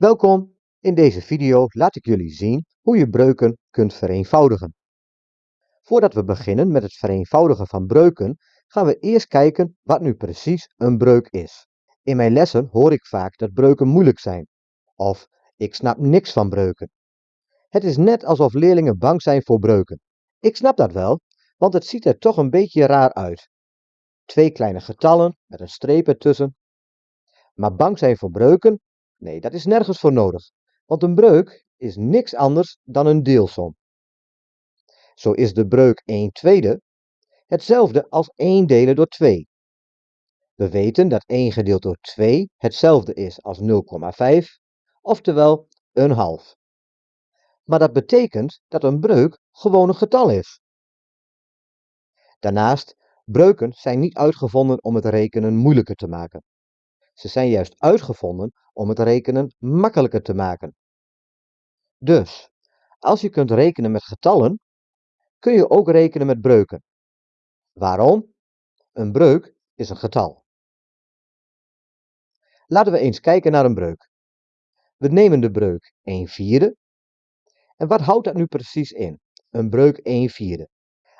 Welkom, in deze video laat ik jullie zien hoe je breuken kunt vereenvoudigen. Voordat we beginnen met het vereenvoudigen van breuken, gaan we eerst kijken wat nu precies een breuk is. In mijn lessen hoor ik vaak dat breuken moeilijk zijn, of ik snap niks van breuken. Het is net alsof leerlingen bang zijn voor breuken. Ik snap dat wel, want het ziet er toch een beetje raar uit. Twee kleine getallen met een streep ertussen. Maar bang zijn voor breuken, Nee, dat is nergens voor nodig, want een breuk is niks anders dan een deelsom. Zo is de breuk 1 tweede hetzelfde als 1 delen door 2. We weten dat 1 gedeeld door 2 hetzelfde is als 0,5, oftewel een half. Maar dat betekent dat een breuk gewoon een getal is. Daarnaast, breuken zijn niet uitgevonden om het rekenen moeilijker te maken. Ze zijn juist uitgevonden om het rekenen makkelijker te maken. Dus, als je kunt rekenen met getallen, kun je ook rekenen met breuken. Waarom? Een breuk is een getal. Laten we eens kijken naar een breuk. We nemen de breuk 1 vierde. En wat houdt dat nu precies in? Een breuk 1 vierde.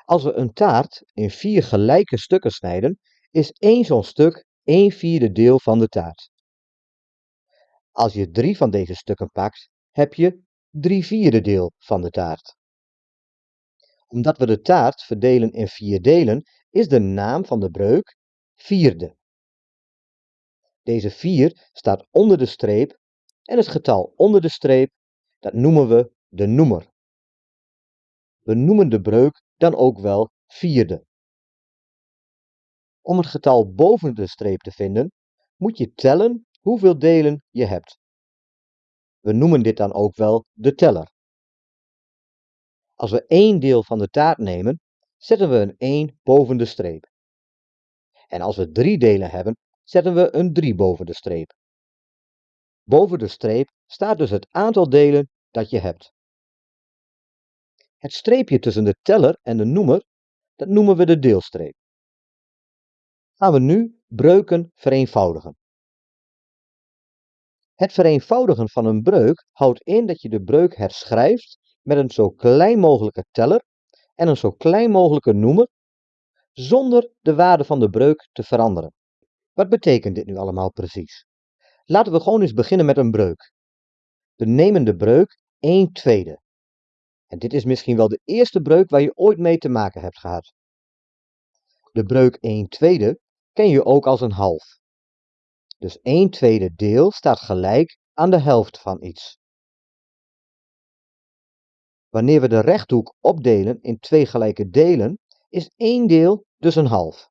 Als we een taart in vier gelijke stukken snijden, is één zo'n stuk 1 vierde deel van de taart. Als je drie van deze stukken pakt, heb je 3 vierde deel van de taart. Omdat we de taart verdelen in vier delen, is de naam van de breuk vierde. Deze 4 staat onder de streep en het getal onder de streep, dat noemen we de noemer. We noemen de breuk dan ook wel vierde. Om het getal boven de streep te vinden, moet je tellen hoeveel delen je hebt. We noemen dit dan ook wel de teller. Als we één deel van de taart nemen, zetten we een 1 boven de streep. En als we drie delen hebben, zetten we een 3 boven de streep. Boven de streep staat dus het aantal delen dat je hebt. Het streepje tussen de teller en de noemer, dat noemen we de deelstreep gaan we nu breuken vereenvoudigen. Het vereenvoudigen van een breuk houdt in dat je de breuk herschrijft met een zo klein mogelijke teller en een zo klein mogelijke noemer, zonder de waarde van de breuk te veranderen. Wat betekent dit nu allemaal precies? Laten we gewoon eens beginnen met een breuk. We nemen de breuk 1 tweede. En dit is misschien wel de eerste breuk waar je ooit mee te maken hebt gehad. De breuk 1 tweede ken je ook als een half. Dus 1 tweede deel staat gelijk aan de helft van iets. Wanneer we de rechthoek opdelen in twee gelijke delen, is 1 deel dus een half.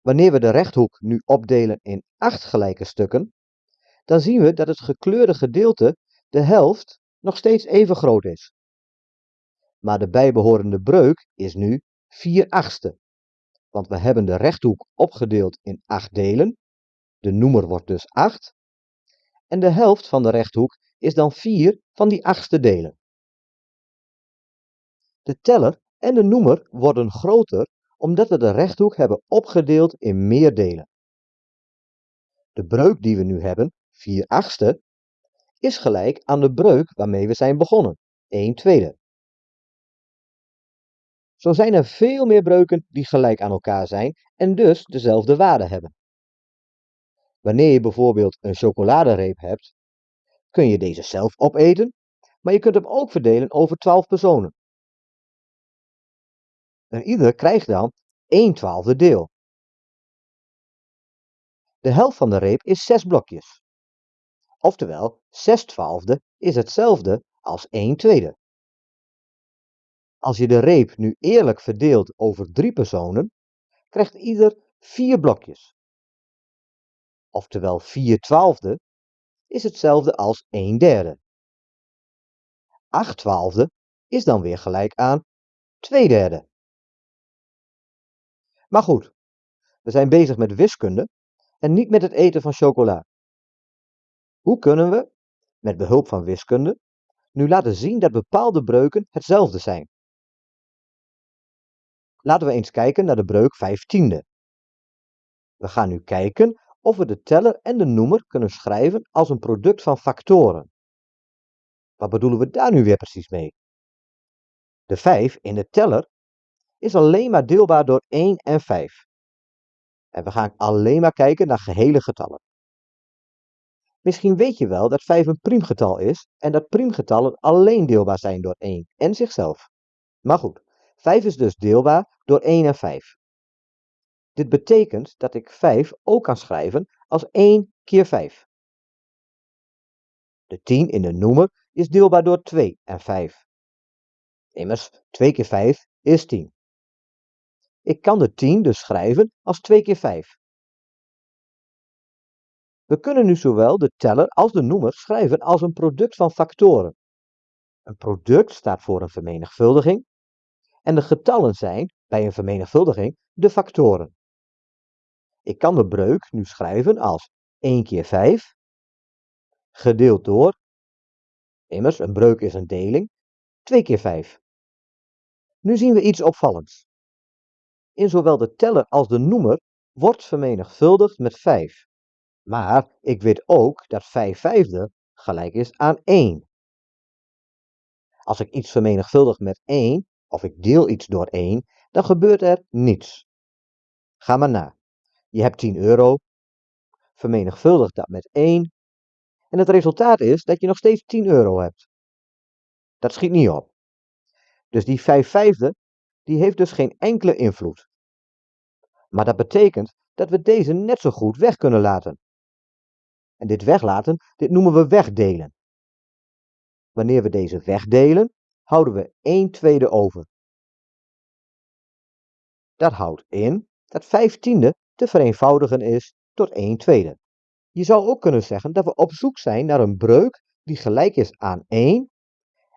Wanneer we de rechthoek nu opdelen in 8 gelijke stukken, dan zien we dat het gekleurde gedeelte, de helft, nog steeds even groot is. Maar de bijbehorende breuk is nu 4 achtste want we hebben de rechthoek opgedeeld in acht delen. De noemer wordt dus 8. En de helft van de rechthoek is dan 4 van die achtste delen. De teller en de noemer worden groter omdat we de rechthoek hebben opgedeeld in meer delen. De breuk die we nu hebben, 4 achtste, is gelijk aan de breuk waarmee we zijn begonnen, 1 tweede. Zo zijn er veel meer breuken die gelijk aan elkaar zijn en dus dezelfde waarde hebben. Wanneer je bijvoorbeeld een chocoladereep hebt, kun je deze zelf opeten, maar je kunt hem ook verdelen over 12 personen. En ieder krijgt dan 1 twaalfde deel. De helft van de reep is 6 blokjes. Oftewel, 6 twaalfde is hetzelfde als 1 tweede. Als je de reep nu eerlijk verdeelt over drie personen, krijgt ieder vier blokjes. Oftewel 4 twaalfde is hetzelfde als 1 derde. 8 twaalfde is dan weer gelijk aan 2 derde. Maar goed, we zijn bezig met wiskunde en niet met het eten van chocola. Hoe kunnen we, met behulp van wiskunde, nu laten zien dat bepaalde breuken hetzelfde zijn? Laten we eens kijken naar de breuk 15e. We gaan nu kijken of we de teller en de noemer kunnen schrijven als een product van factoren. Wat bedoelen we daar nu weer precies mee? De 5 in de teller is alleen maar deelbaar door 1 en 5. En we gaan alleen maar kijken naar gehele getallen. Misschien weet je wel dat 5 een priemgetal is en dat priemgetallen alleen deelbaar zijn door 1 en zichzelf. Maar goed, 5 is dus deelbaar door 1 en 5. Dit betekent dat ik 5 ook kan schrijven als 1 keer 5. De 10 in de noemer is deelbaar door 2 en 5. Immers, 2 keer 5 is 10. Ik kan de 10 dus schrijven als 2 keer 5. We kunnen nu zowel de teller als de noemer schrijven als een product van factoren. Een product staat voor een vermenigvuldiging en de getallen zijn bij een vermenigvuldiging de factoren. Ik kan de breuk nu schrijven als 1 keer 5 gedeeld door, immers een breuk is een deling, 2 keer 5. Nu zien we iets opvallends. In zowel de teller als de noemer wordt vermenigvuldigd met 5. Maar ik weet ook dat 5 vijfde gelijk is aan 1. Als ik iets vermenigvuldig met 1, of ik deel iets door 1, dan gebeurt er niets. Ga maar na. Je hebt 10 euro, vermenigvuldig dat met 1, en het resultaat is dat je nog steeds 10 euro hebt. Dat schiet niet op. Dus die 5 vijfde, die heeft dus geen enkele invloed. Maar dat betekent dat we deze net zo goed weg kunnen laten. En dit weglaten, dit noemen we wegdelen. Wanneer we deze wegdelen, houden we 1 tweede over. Dat houdt in dat 5 tiende te vereenvoudigen is tot 1 tweede. Je zou ook kunnen zeggen dat we op zoek zijn naar een breuk die gelijk is aan 1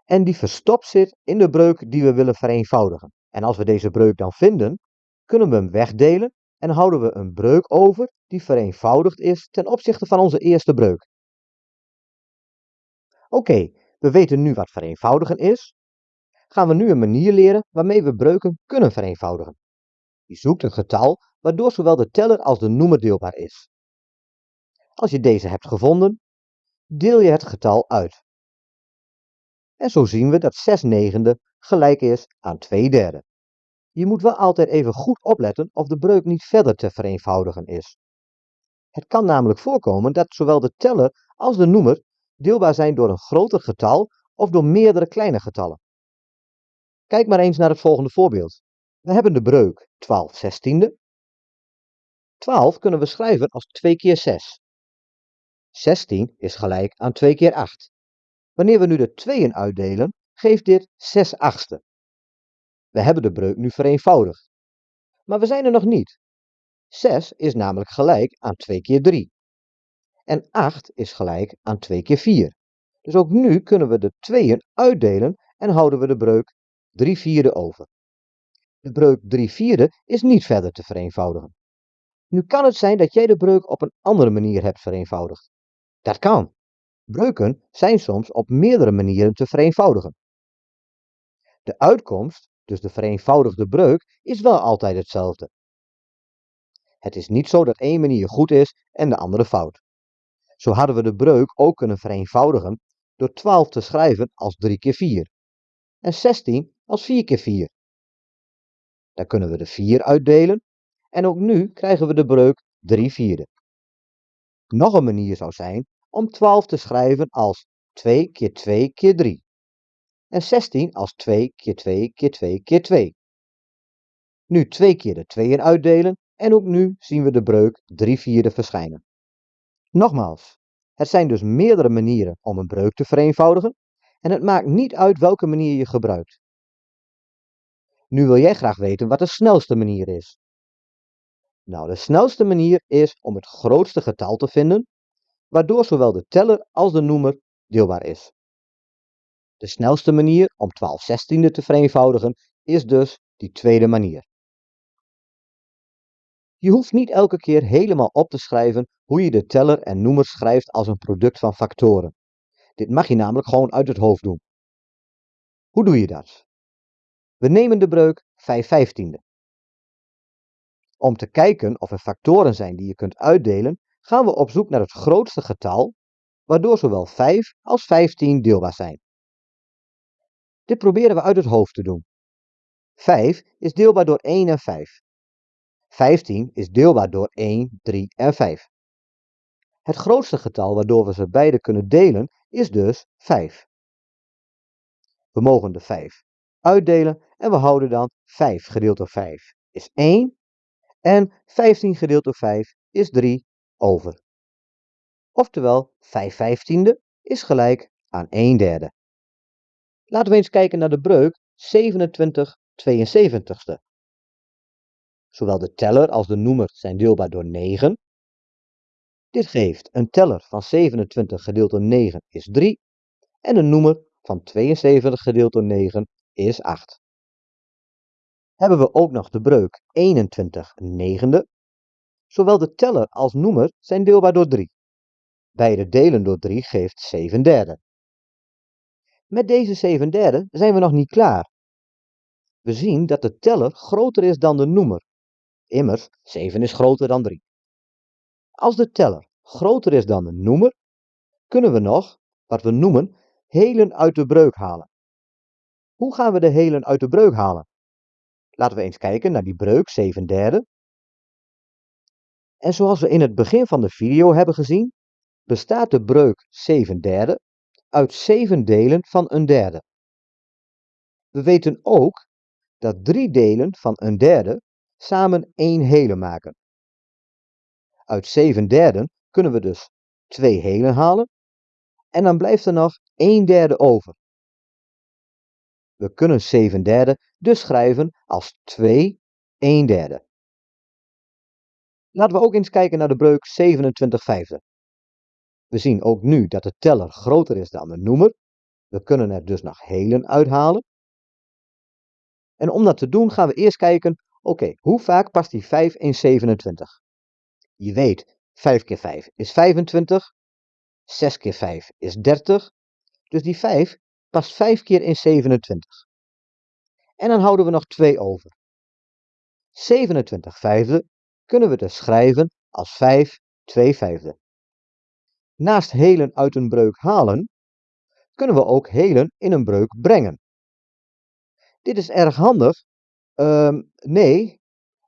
en die verstopt zit in de breuk die we willen vereenvoudigen. En als we deze breuk dan vinden, kunnen we hem wegdelen en houden we een breuk over die vereenvoudigd is ten opzichte van onze eerste breuk. Oké, we weten nu wat vereenvoudigen is. Gaan we nu een manier leren waarmee we breuken kunnen vereenvoudigen. Je zoekt een getal waardoor zowel de teller als de noemer deelbaar is. Als je deze hebt gevonden, deel je het getal uit. En zo zien we dat 6 negende gelijk is aan 2 derde. Je moet wel altijd even goed opletten of de breuk niet verder te vereenvoudigen is. Het kan namelijk voorkomen dat zowel de teller als de noemer deelbaar zijn door een groter getal of door meerdere kleine getallen. Kijk maar eens naar het volgende voorbeeld. We hebben de breuk 12 zestiende. 12 kunnen we schrijven als 2 keer 6. 16 is gelijk aan 2 keer 8. Wanneer we nu de tweeën uitdelen, geeft dit 6 achtste. We hebben de breuk nu vereenvoudigd. Maar we zijn er nog niet. 6 is namelijk gelijk aan 2 keer 3. En 8 is gelijk aan 2 keer 4. Dus ook nu kunnen we de tweeën uitdelen en houden we de breuk 3 vierde over. De breuk 3 vierde is niet verder te vereenvoudigen. Nu kan het zijn dat jij de breuk op een andere manier hebt vereenvoudigd. Dat kan. Breuken zijn soms op meerdere manieren te vereenvoudigen. De uitkomst, dus de vereenvoudigde breuk, is wel altijd hetzelfde. Het is niet zo dat één manier goed is en de andere fout. Zo hadden we de breuk ook kunnen vereenvoudigen door 12 te schrijven als 3 keer 4 en 16 als 4 keer 4. Dan kunnen we de 4 uitdelen en ook nu krijgen we de breuk 3 vierde. Nog een manier zou zijn om 12 te schrijven als 2 keer 2 keer 3 en 16 als 2 keer 2 keer 2 keer 2. Nu twee keer de 2 uitdelen en ook nu zien we de breuk 3 vierde verschijnen. Nogmaals, het zijn dus meerdere manieren om een breuk te vereenvoudigen en het maakt niet uit welke manier je gebruikt. Nu wil jij graag weten wat de snelste manier is. Nou, de snelste manier is om het grootste getal te vinden, waardoor zowel de teller als de noemer deelbaar is. De snelste manier om 12 zestiende te vereenvoudigen is dus die tweede manier. Je hoeft niet elke keer helemaal op te schrijven hoe je de teller en noemer schrijft als een product van factoren. Dit mag je namelijk gewoon uit het hoofd doen. Hoe doe je dat? We nemen de breuk 5 vijftiende. Om te kijken of er factoren zijn die je kunt uitdelen, gaan we op zoek naar het grootste getal, waardoor zowel 5 als 15 deelbaar zijn. Dit proberen we uit het hoofd te doen. 5 is deelbaar door 1 en 5. 15 is deelbaar door 1, 3 en 5. Het grootste getal waardoor we ze beide kunnen delen is dus 5. We mogen de 5 uitdelen en we houden dan 5 gedeeld door 5 is 1 en 15 gedeeld door 5 is 3 over. Oftewel 5 vijftiende is gelijk aan 1 derde. Laten we eens kijken naar de breuk 27 72ste. Zowel de teller als de noemer zijn deelbaar door 9. Dit geeft een teller van 27 gedeeld door 9 is 3 en een noemer van 72 gedeeld door 9 is 8. Hebben we ook nog de breuk 21 negende. Zowel de teller als noemer zijn deelbaar door 3. Beide delen door 3 geeft 7 derde. Met deze 7 derde zijn we nog niet klaar. We zien dat de teller groter is dan de noemer. Immers, 7 is groter dan 3. Als de teller groter is dan de noemer, kunnen we nog, wat we noemen, helen uit de breuk halen. Hoe gaan we de helen uit de breuk halen? Laten we eens kijken naar die breuk 7 derde. En zoals we in het begin van de video hebben gezien, bestaat de breuk 7 derde uit 7 delen van een derde. We weten ook dat drie delen van een derde samen één hele maken. Uit 7 derden kunnen we dus 2 helen halen en dan blijft er nog 1 derde over. We kunnen 7 derde dus schrijven als 2 1 derde. Laten we ook eens kijken naar de breuk 27 vijfde. We zien ook nu dat de teller groter is dan de noemer. We kunnen er dus nog helen uithalen. En om dat te doen gaan we eerst kijken, oké, hoe vaak past die 5 in 27? Je weet, 5 keer 5 is 25, 6 keer 5 is 30, dus die 5 past 5 keer in 27. En dan houden we nog 2 over. 27 vijfde kunnen we dus schrijven als 5 2 vijfde. Naast helen uit een breuk halen, kunnen we ook helen in een breuk brengen. Dit is erg handig, uh, nee,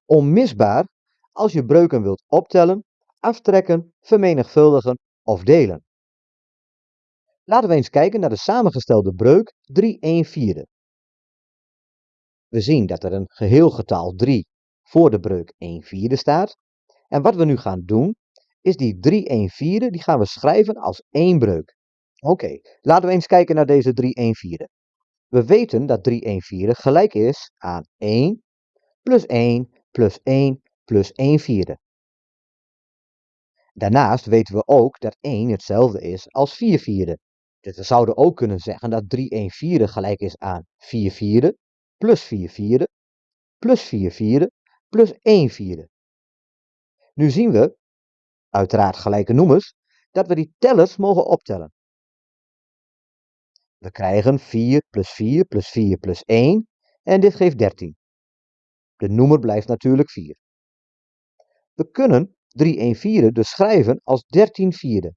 onmisbaar als je breuken wilt optellen, aftrekken, vermenigvuldigen of delen. Laten we eens kijken naar de samengestelde breuk 3 1 vierde. We zien dat er een geheel getal 3 voor de breuk 1 vierde staat. En wat we nu gaan doen, is die 3 1 vierde, die gaan we schrijven als één breuk. Oké, laten we eens kijken naar deze 3 1 vierde. We weten dat 3 1 vierde gelijk is aan 1 plus 1 plus 1 plus 1 vierde. Daarnaast weten we ook dat 1 hetzelfde is als 4 vierde. Dus we zouden ook kunnen zeggen dat 3 1 vierde gelijk is aan 4 vierde plus 4 vierde plus 4 vierde plus 1 vierde. Nu zien we, uiteraard gelijke noemers, dat we die tellers mogen optellen. We krijgen 4 plus 4 plus 4 plus 1 en dit geeft 13. De noemer blijft natuurlijk 4. We kunnen 3 1 vierde dus schrijven als 13 vierde.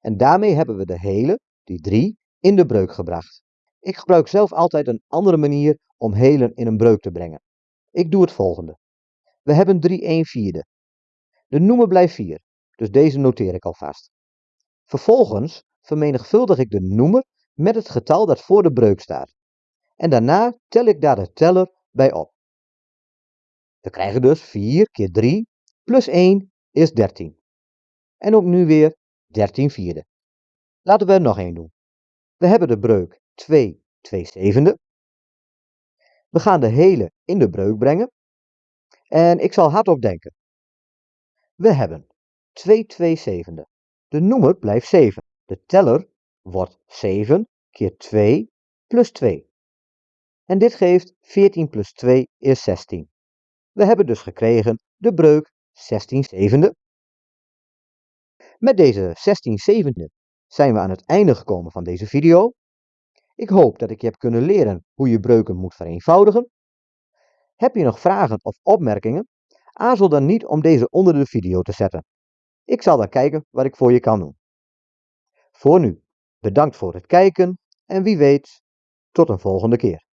En daarmee hebben we de hele, die 3, in de breuk gebracht. Ik gebruik zelf altijd een andere manier om helen in een breuk te brengen. Ik doe het volgende. We hebben 3 1 vierde. De noemer blijft 4, dus deze noteer ik alvast. Vervolgens vermenigvuldig ik de noemer met het getal dat voor de breuk staat. En daarna tel ik daar de teller bij op. We krijgen dus 4 keer 3 plus 1 is 13. En ook nu weer 13 vierde. Laten we er nog één doen. We hebben de breuk 2 2 zevende. We gaan de hele in de breuk brengen. En ik zal hardop denken. We hebben 2 2 zevende. De noemer blijft 7. De teller wordt 7 keer 2 plus 2. En dit geeft 14 plus 2 is 16. We hebben dus gekregen de breuk 16 zevende. Met deze 16 zevende zijn we aan het einde gekomen van deze video. Ik hoop dat ik je heb kunnen leren hoe je breuken moet vereenvoudigen. Heb je nog vragen of opmerkingen? Aarzel dan niet om deze onder de video te zetten. Ik zal dan kijken wat ik voor je kan doen. Voor nu, bedankt voor het kijken en wie weet Tot een volgende keer.